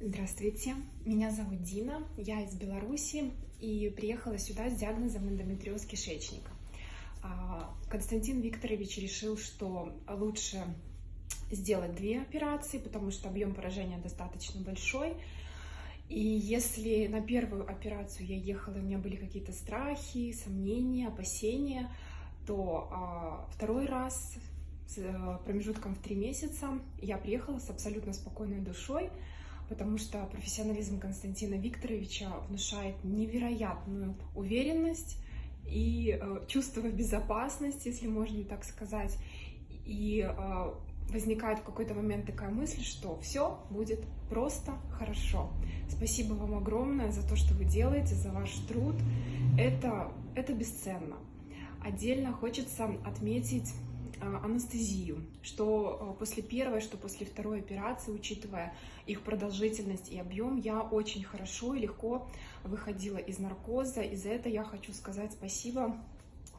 Здравствуйте, меня зовут Дина, я из Беларуси и приехала сюда с диагнозом эндометриоз кишечника. А, Константин Викторович решил, что лучше сделать две операции, потому что объем поражения достаточно большой. И если на первую операцию я ехала, у меня были какие-то страхи, сомнения, опасения, то а, второй раз с э, промежутком в три месяца я приехала с абсолютно спокойной душой, потому что профессионализм Константина Викторовича внушает невероятную уверенность и э, чувство безопасности, если можно так сказать. И э, возникает в какой-то момент такая мысль, что все будет просто хорошо. Спасибо вам огромное за то, что вы делаете, за ваш труд. Это, это бесценно. Отдельно хочется отметить анестезию, что а, после первой, что после второй операции, учитывая их продолжительность и объем, я очень хорошо и легко выходила из наркоза. И за это я хочу сказать спасибо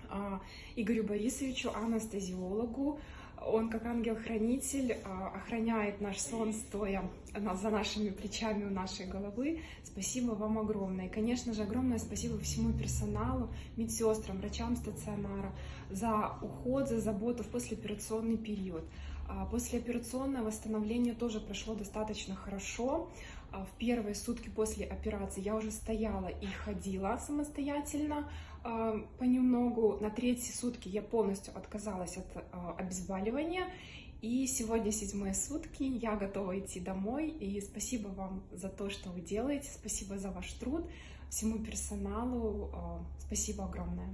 а, Игорю Борисовичу, анестезиологу, он, как ангел-хранитель, а, охраняет наш сон, стоя за нашими плечами у нашей головы. Спасибо вам огромное. И, конечно же, огромное спасибо всему персоналу, медсестрам, врачам стационара за уход, за заботу в послеоперационный период. А, послеоперационное восстановление тоже прошло достаточно хорошо. А, в первые сутки после операции я уже стояла и ходила самостоятельно а, понемногу. На третьи сутки я полностью отказалась от обезболивания. И сегодня седьмые сутки, я готова идти домой. И спасибо вам за то, что вы делаете, спасибо за ваш труд, всему персоналу, спасибо огромное.